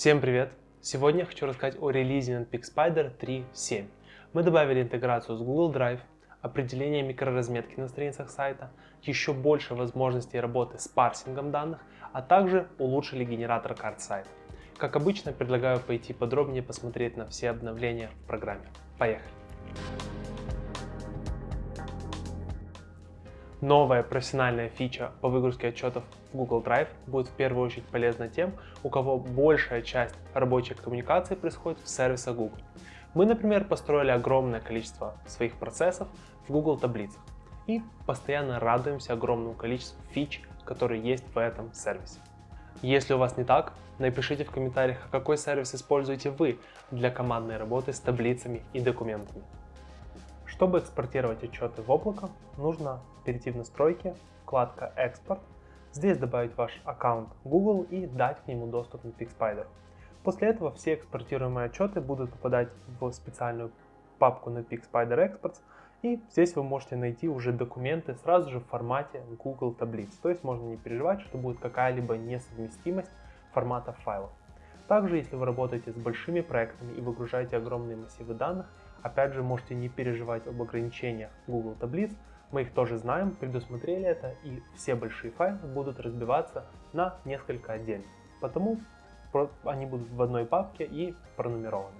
Всем привет! Сегодня я хочу рассказать о релизе Notpeak Spider 3.7. Мы добавили интеграцию с Google Drive, определение микроразметки на страницах сайта, еще больше возможностей работы с парсингом данных, а также улучшили генератор карт сайта. Как обычно, предлагаю пойти подробнее посмотреть на все обновления в программе. Поехали! Новая профессиональная фича по выгрузке отчетов в Google Drive будет в первую очередь полезна тем, у кого большая часть рабочей коммуникации происходит в сервисах Google. Мы, например, построили огромное количество своих процессов в Google таблицах и постоянно радуемся огромному количеству фич, которые есть в этом сервисе. Если у вас не так, напишите в комментариях, а какой сервис используете вы для командной работы с таблицами и документами. Чтобы экспортировать отчеты в облако, нужно перейти в настройки, вкладка «Экспорт», здесь добавить ваш аккаунт Google и дать к нему доступ на PixSpider. После этого все экспортируемые отчеты будут попадать в специальную папку на PixSpider Exports, и здесь вы можете найти уже документы сразу же в формате Google таблиц. То есть можно не переживать, что будет какая-либо несовместимость форматов файлов. Также, если вы работаете с большими проектами и выгружаете огромные массивы данных, Опять же, можете не переживать об ограничениях Google таблиц, мы их тоже знаем, предусмотрели это, и все большие файлы будут разбиваться на несколько отдельных. Потому они будут в одной папке и пронумерованы.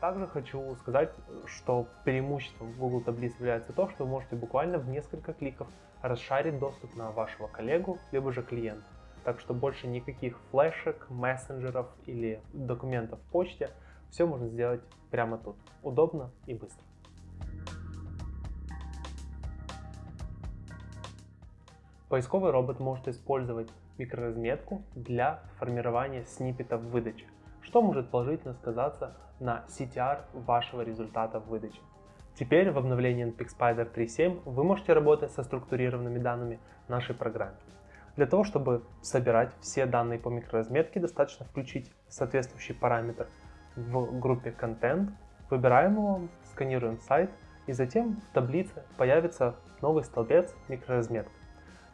Также хочу сказать, что преимуществом Google таблиц является то, что вы можете буквально в несколько кликов расшарить доступ на вашего коллегу, либо же клиента. Так что больше никаких флешек, мессенджеров или документов в почте – все можно сделать прямо тут. Удобно и быстро. Поисковый робот может использовать микроразметку для формирования сниппетов выдачи, что может положительно сказаться на CTR вашего результата в выдаче. Теперь в обновлении NPX 3.7 вы можете работать со структурированными данными нашей программе. Для того, чтобы собирать все данные по микроразметке, достаточно включить соответствующий параметр в группе Content, выбираем его, сканируем сайт и затем в таблице появится новый столбец микроразметка.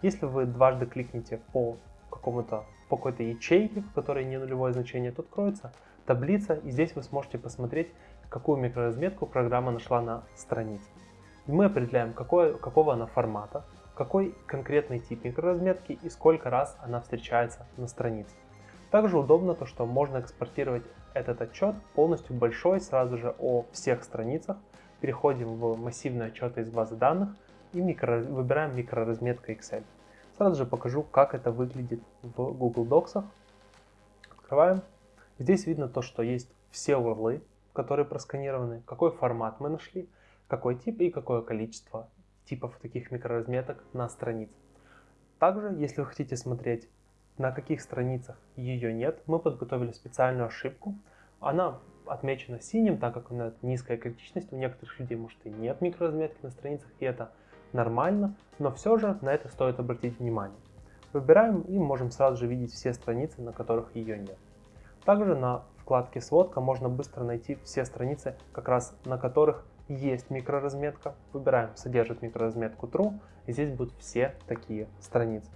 Если вы дважды кликните по какому-то по какой-то ячейке, в которой не нулевое значение, то откроется таблица, и здесь вы сможете посмотреть, какую микроразметку программа нашла на странице. И мы определяем, какой, какого она формата, какой конкретный тип микроразметки и сколько раз она встречается на странице. Также удобно то, что можно экспортировать этот отчет полностью большой сразу же о всех страницах. Переходим в массивные отчеты из базы данных и микро, выбираем микроразметка Excel. Сразу же покажу, как это выглядит в Google Docs. Открываем. Здесь видно то, что есть все урлы, которые просканированы, какой формат мы нашли, какой тип и какое количество типов таких микроразметок на странице. Также, если вы хотите смотреть на каких страницах ее нет, мы подготовили специальную ошибку. Она отмечена синим, так как у нас низкая критичность. У некоторых людей может и нет микроразметки на страницах, и это нормально, но все же на это стоит обратить внимание. Выбираем и можем сразу же видеть все страницы, на которых ее нет. Также на вкладке «Сводка» можно быстро найти все страницы, как раз на которых есть микроразметка. Выбираем «Содержит микроразметку True», и здесь будут все такие страницы.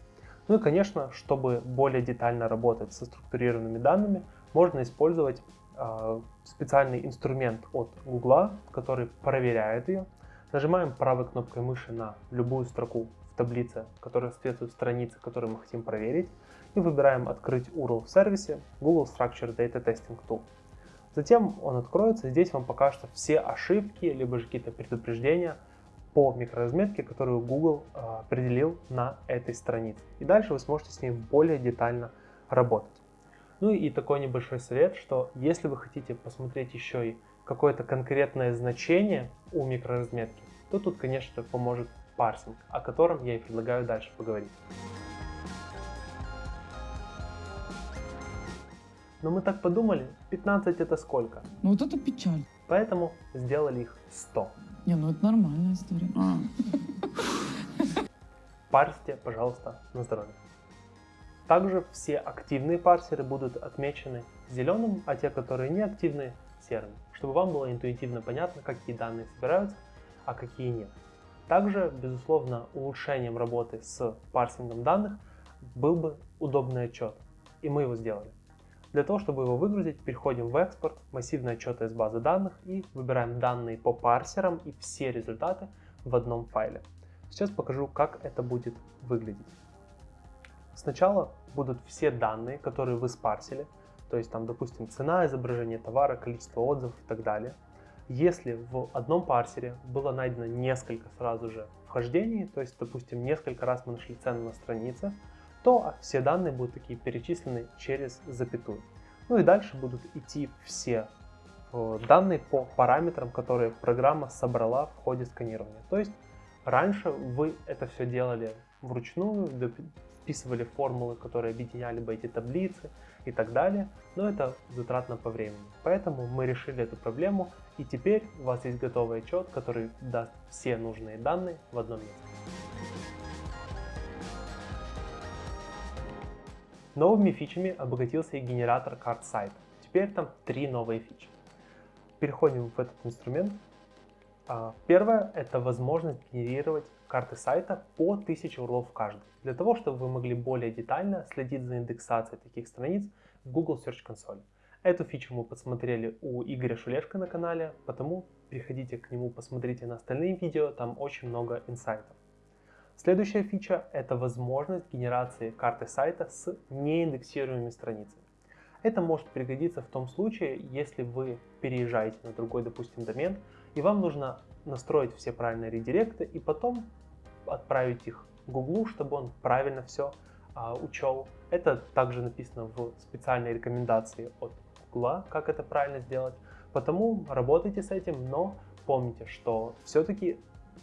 Ну и, конечно, чтобы более детально работать со структурированными данными, можно использовать э, специальный инструмент от Google, который проверяет ее. Нажимаем правой кнопкой мыши на любую строку в таблице, которая соответствует странице, которую мы хотим проверить, и выбираем «Открыть URL в сервисе» Google Structure Data Testing Tool. Затем он откроется, здесь вам покажутся все ошибки, либо же какие-то предупреждения, по микроразметке, которую Google а, определил на этой странице. И дальше вы сможете с ней более детально работать. Ну и такой небольшой совет, что если вы хотите посмотреть еще и какое-то конкретное значение у микроразметки, то тут, конечно, поможет парсинг, о котором я и предлагаю дальше поговорить. Но мы так подумали, 15 это сколько? Ну вот это печаль. Поэтому сделали их 100. Не, ну это нормальная история. А. Парсите, пожалуйста, на здоровье. Также все активные парсеры будут отмечены зеленым, а те, которые не активны, серым, чтобы вам было интуитивно понятно, какие данные собираются, а какие нет. Также, безусловно, улучшением работы с парсингом данных был бы удобный отчет, и мы его сделали. Для того, чтобы его выгрузить, переходим в экспорт, массивные отчеты из базы данных и выбираем данные по парсерам и все результаты в одном файле. Сейчас покажу, как это будет выглядеть. Сначала будут все данные, которые вы спарсили, то есть там, допустим, цена изображения товара, количество отзывов и так далее. Если в одном парсере было найдено несколько сразу же вхождений, то есть, допустим, несколько раз мы нашли цену на странице, то все данные будут такие перечислены через запятую. Ну и дальше будут идти все э, данные по параметрам, которые программа собрала в ходе сканирования. То есть раньше вы это все делали вручную, вписывали формулы, которые объединяли бы эти таблицы и так далее, но это затратно по времени. Поэтому мы решили эту проблему, и теперь у вас есть готовый отчет, который даст все нужные данные в одном месте. Новыми фичами обогатился и генератор карт сайта. Теперь там три новые фичи. Переходим в этот инструмент. А, первое – это возможность генерировать карты сайта по 1000 урлов в каждой. Для того, чтобы вы могли более детально следить за индексацией таких страниц в Google Search Console. Эту фичу мы посмотрели у Игоря Шулешко на канале, потому переходите к нему, посмотрите на остальные видео, там очень много инсайтов. Следующая фича – это возможность генерации карты сайта с неиндексируемыми страницами. Это может пригодиться в том случае, если вы переезжаете на другой, допустим, домен, и вам нужно настроить все правильные редиректы и потом отправить их Гуглу, чтобы он правильно все а, учел. Это также написано в специальной рекомендации от Гугла, как это правильно сделать. Потому работайте с этим, но помните, что все-таки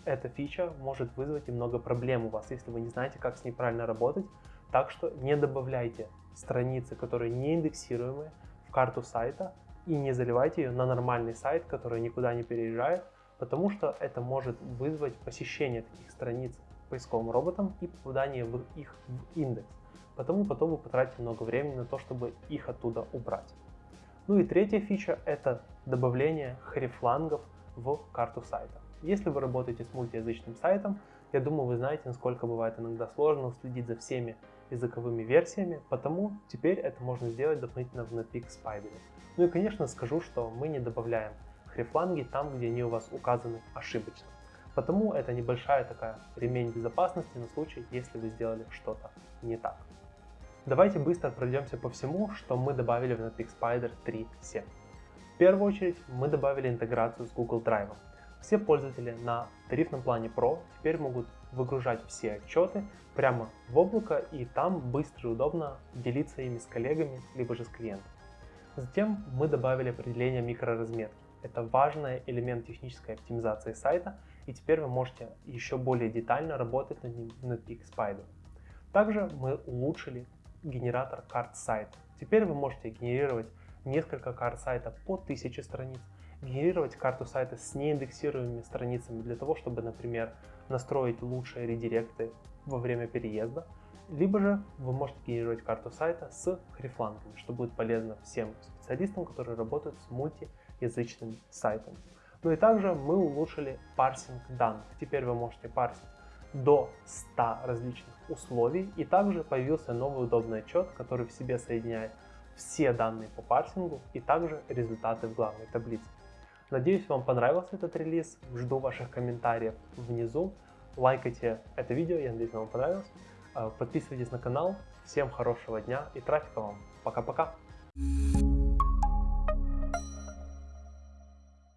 эта фича может вызвать немного проблем у вас, если вы не знаете, как с ней правильно работать. Так что не добавляйте страницы, которые не индексируемые, в карту сайта и не заливайте ее на нормальный сайт, который никуда не переезжает, потому что это может вызвать посещение таких страниц поисковым роботом и попадание в их в индекс. Потому потом вы потратите много времени на то, чтобы их оттуда убрать. Ну и третья фича это добавление хрифлангов в карту сайта. Если вы работаете с мультиязычным сайтом, я думаю, вы знаете, насколько бывает иногда сложно уследить за всеми языковыми версиями, потому теперь это можно сделать дополнительно в Netpeak Spider. Ну и конечно скажу, что мы не добавляем хрифланги там, где они у вас указаны ошибочно. Потому это небольшая такая ремень безопасности на случай, если вы сделали что-то не так. Давайте быстро пройдемся по всему, что мы добавили в Netpeak Spider 3.7. В первую очередь мы добавили интеграцию с Google Drive. Все пользователи на тарифном плане Pro теперь могут выгружать все отчеты прямо в облако и там быстро и удобно делиться ими с коллегами, либо же с клиентом. Затем мы добавили определение микроразметки. Это важный элемент технической оптимизации сайта, и теперь вы можете еще более детально работать над ним в Netpeak Spider. Также мы улучшили генератор карт сайта. Теперь вы можете генерировать несколько карт сайта по 1000 страниц, генерировать карту сайта с неиндексируемыми страницами для того, чтобы, например, настроить лучшие редиректы во время переезда, либо же вы можете генерировать карту сайта с хрифлангами, что будет полезно всем специалистам, которые работают с мультиязычными сайтами. Ну и также мы улучшили парсинг данных. Теперь вы можете парсить до 100 различных условий. И также появился новый удобный отчет, который в себе соединяет все данные по парсингу и также результаты в главной таблице. Надеюсь, вам понравился этот релиз. Жду ваших комментариев внизу. Лайкайте это видео, я надеюсь, вам понравилось. Э, подписывайтесь на канал. Всем хорошего дня и трафика вам. Пока-пока.